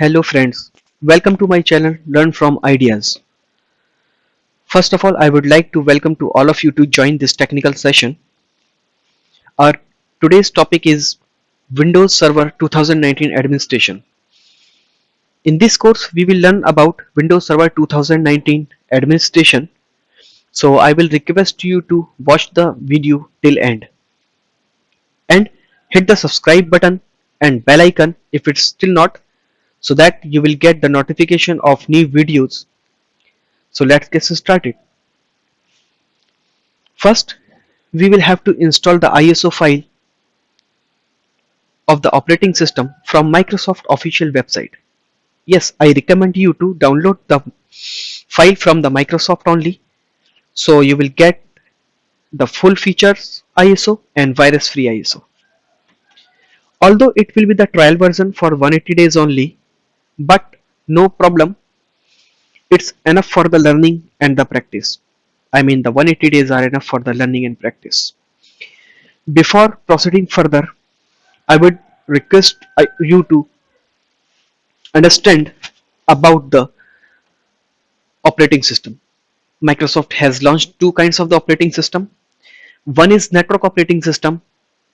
Hello friends, welcome to my channel Learn from Ideas. First of all, I would like to welcome to all of you to join this technical session. Our today's topic is Windows Server 2019 administration. In this course, we will learn about Windows Server 2019 administration. So I will request you to watch the video till end and hit the subscribe button and bell icon if it's still not so that you will get the notification of new videos. So let's get started. First we will have to install the ISO file of the operating system from Microsoft official website. Yes I recommend you to download the file from the Microsoft only. So you will get the full features ISO and virus free ISO although it will be the trial version for 180 days only but no problem. It's enough for the learning and the practice. I mean the 180 days are enough for the learning and practice. Before proceeding further I would request uh, you to understand about the operating system. Microsoft has launched two kinds of the operating system. One is network operating system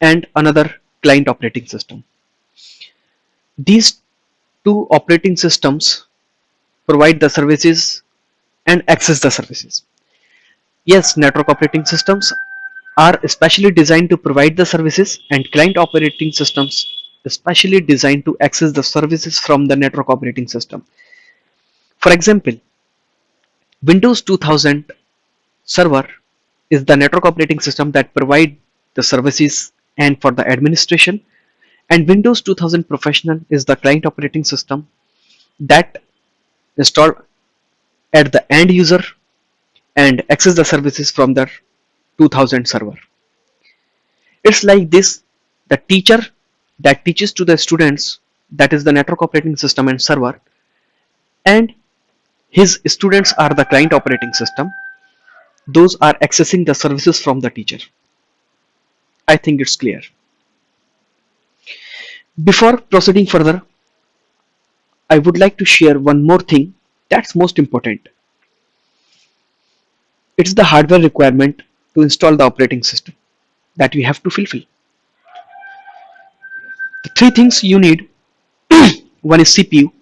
and another client operating system. These two operating systems provide the services and access the services. Yes, network operating systems are especially designed to provide the services and client operating systems especially designed to access the services from the network operating system. For example, Windows 2000 server is the network operating system that provide the services and for the administration and Windows 2000 Professional is the client operating system that installed at the end user and access the services from the 2000 server. It's like this the teacher that teaches to the students that is the network operating system and server and his students are the client operating system those are accessing the services from the teacher. I think it's clear. Before proceeding further, I would like to share one more thing that's most important. It's the hardware requirement to install the operating system that we have to fulfill. The three things you need one is CPU,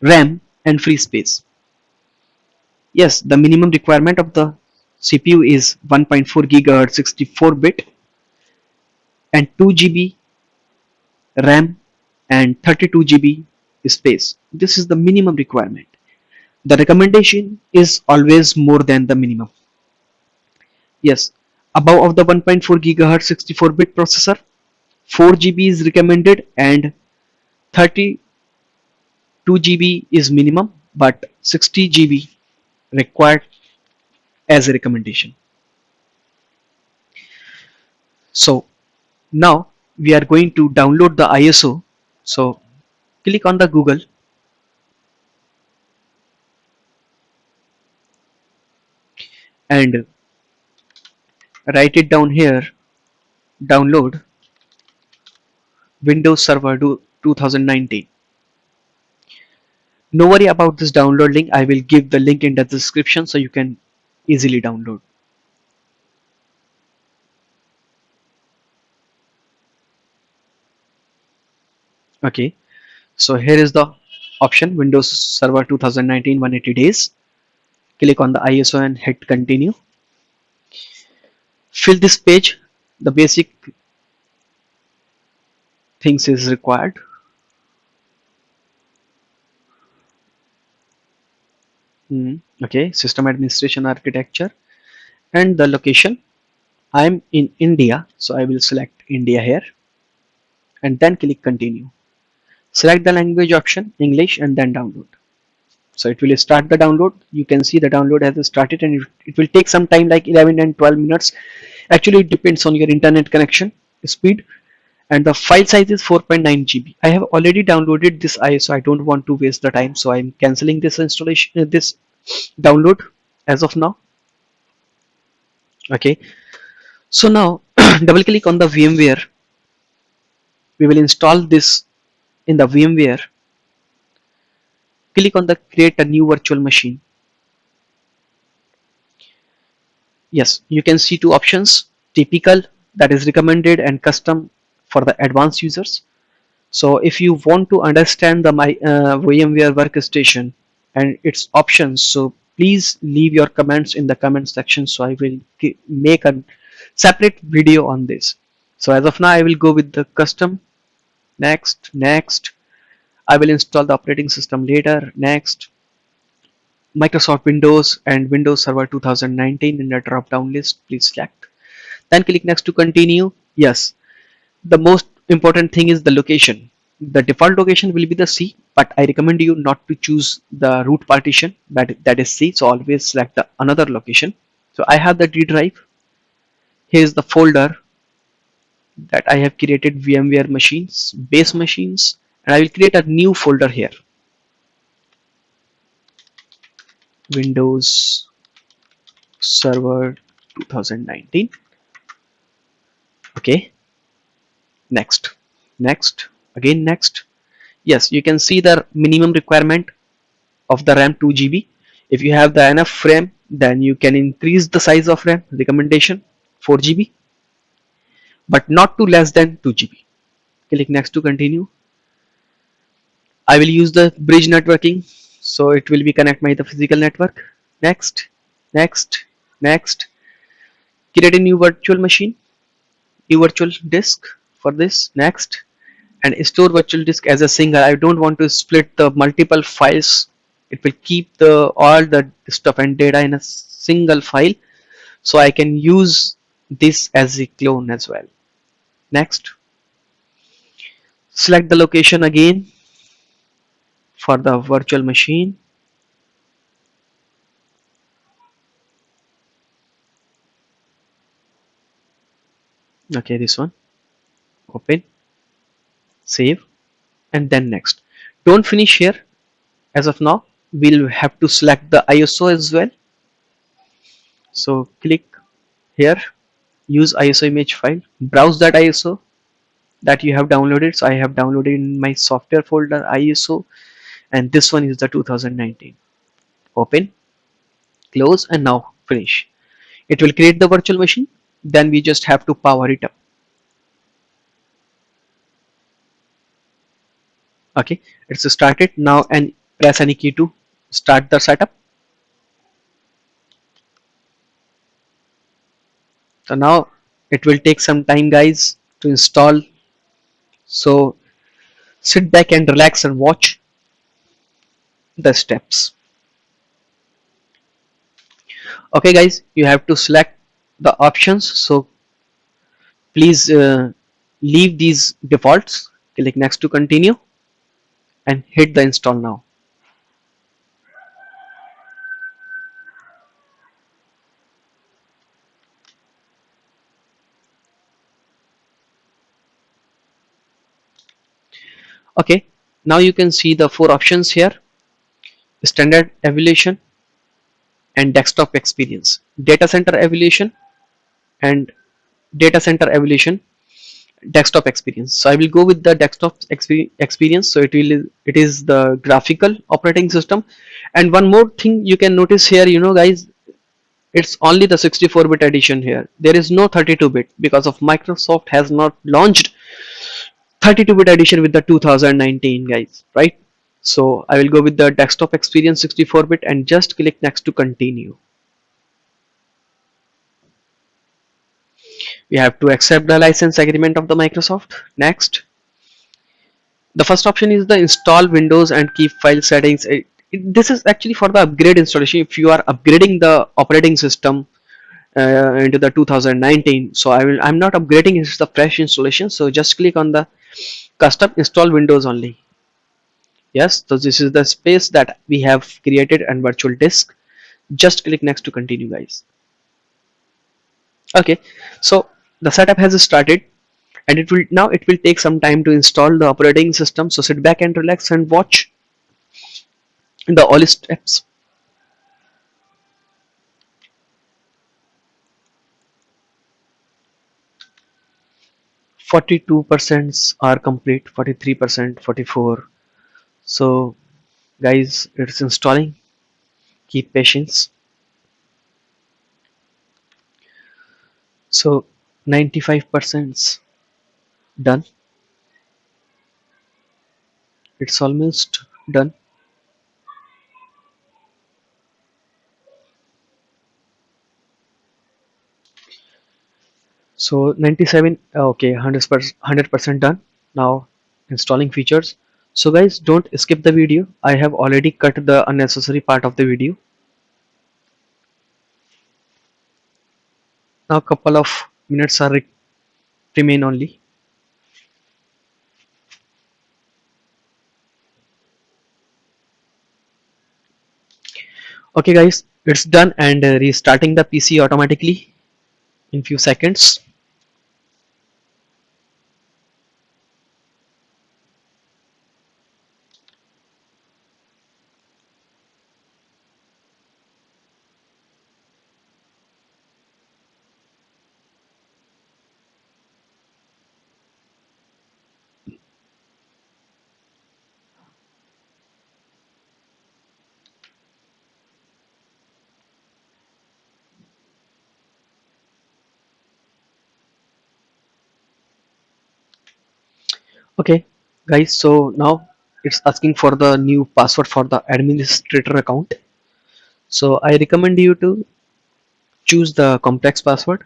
RAM and free space. Yes, the minimum requirement of the CPU is 1.4 GHz 64 bit and 2 GB RAM and 32 GB space. This is the minimum requirement. The recommendation is always more than the minimum. Yes, above of the 1.4 GHz 64 bit processor, 4 GB is recommended and 32 GB is minimum but 60 GB required as a recommendation. So now we are going to download the ISO so click on the Google. And write it down here. Download Windows Server 2019 no worry about this download link. I will give the link in the description so you can easily download okay. So here is the option windows server 2019 180 days. Click on the iso and hit continue. Fill this page. The basic things is required. Mm, okay. System administration architecture and the location. I'm in India so I will select India here. And then click continue select the language option English and then download. So it will start the download. You can see the download has started and it will take some time like 11 and 12 minutes. Actually it depends on your internet connection speed. And the file size is 4.9 GB I have already downloaded this ISO I don't want to waste the time. So I'm cancelling this installation uh, this download as of now. Okay. So now double click on the VMware. We will install this in the VMware. Click on the create a new virtual machine. Yes you can see two options typical that is recommended and custom for the advanced users. So if you want to understand the my uh, VMware workstation and its options so please leave your comments in the comment section so I will make a separate video on this. So as of now I will go with the custom next next. I will install the operating system later. Next. Microsoft Windows and Windows Server 2019 in the drop down list. Please select. Then click next to continue. Yes. The most important thing is the location. The default location will be the C but I recommend you not to choose the root partition. That that is C so always select the another location. So I have the D drive. Here's the folder that I have created VMware machines base machines and I will create a new folder here. Windows Server 2019 okay. Next. Next. Again next. Yes you can see the minimum requirement of the RAM 2 GB if you have the enough RAM then you can increase the size of RAM recommendation 4 GB but not to less than 2 GB click next to continue. I will use the bridge networking so it will be connect my the physical network. Next next next. Create a new virtual machine new virtual disk for this. Next and store virtual disk as a single. I don't want to split the multiple files. It will keep the all the stuff and data in a single file so I can use this as a clone as well next. Select the location again for the virtual machine. Okay this one. Open. Save. And then next. Don't finish here. As of now we'll have to select the ISO as well. So click here use ISO image file. Browse that ISO that you have downloaded. So I have downloaded in my software folder ISO and this one is the 2019 open close and now finish. It will create the virtual machine. Then we just have to power it up. Okay it's started. Now and press any key to start the setup so now it will take some time guys to install. So sit back and relax and watch the steps. Okay guys you have to select the options. So please uh, leave these defaults. Click next to continue and hit the install now okay. Now you can see the four options here. Standard evaluation and desktop experience. Data center evaluation and data center evaluation desktop experience. So i will go with the desktop experience. So it will it is the graphical operating system. And one more thing you can notice here you know guys it's only the 64 bit edition here. There is no 32 bit because of microsoft has not launched 32 bit edition with the 2019 guys right? So I will go with the desktop experience 64 bit and just click next to continue. We have to accept the license agreement of the Microsoft. Next. The first option is the install Windows and keep file settings. It, it, this is actually for the upgrade installation. If you are upgrading the operating system uh, into the 2019 so I will I'm not upgrading it's the fresh installation. So just click on the custom install windows only. Yes so this is the space that we have created and virtual disk. Just click next to continue guys. Okay so the setup has started and it will now it will take some time to install the operating system. So sit back and relax and watch the all steps 42 percent are complete 43 percent 44 so guys it's installing. Keep patience. So 95% done. It's almost done so 97 okay 100 percent done. Now installing features. So guys don't skip the video. I have already cut the unnecessary part of the video. Now couple of minutes are re remain only. Okay guys it's done and uh, restarting the pc automatically in few seconds okay guys so now it's asking for the new password for the administrator account. So i recommend you to choose the complex password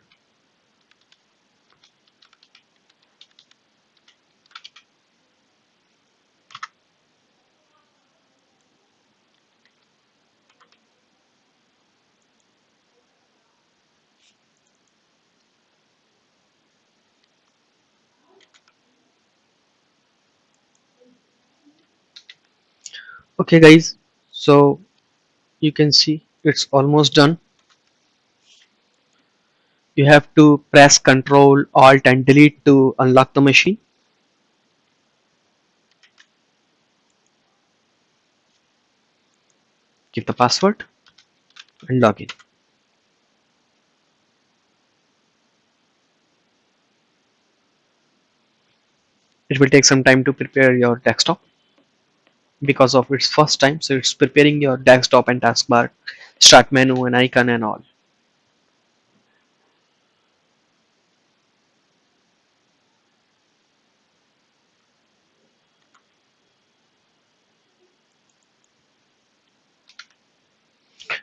okay guys. So you can see it's almost done. You have to press ctrl alt and delete to unlock the machine. Give the password and log in. It will take some time to prepare your desktop because of its first time so it's preparing your desktop and taskbar start menu and icon and all.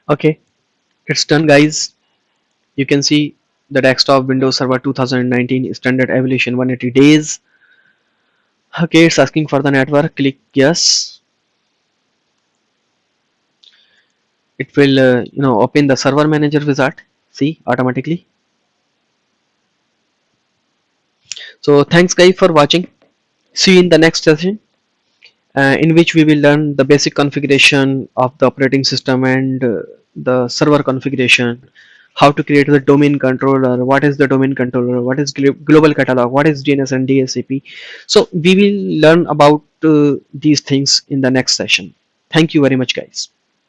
Okay it's done guys. You can see the desktop windows server 2019 standard evolution 180 days. Okay it's asking for the network click yes it will uh, you know open the server manager wizard. See automatically. So thanks guys for watching. See you in the next session uh, in which we will learn the basic configuration of the operating system and uh, the server configuration. How to create the domain controller. What is the domain controller? What is global catalog? What is dns and dhcp so we will learn about uh, these things in the next session. Thank you very much guys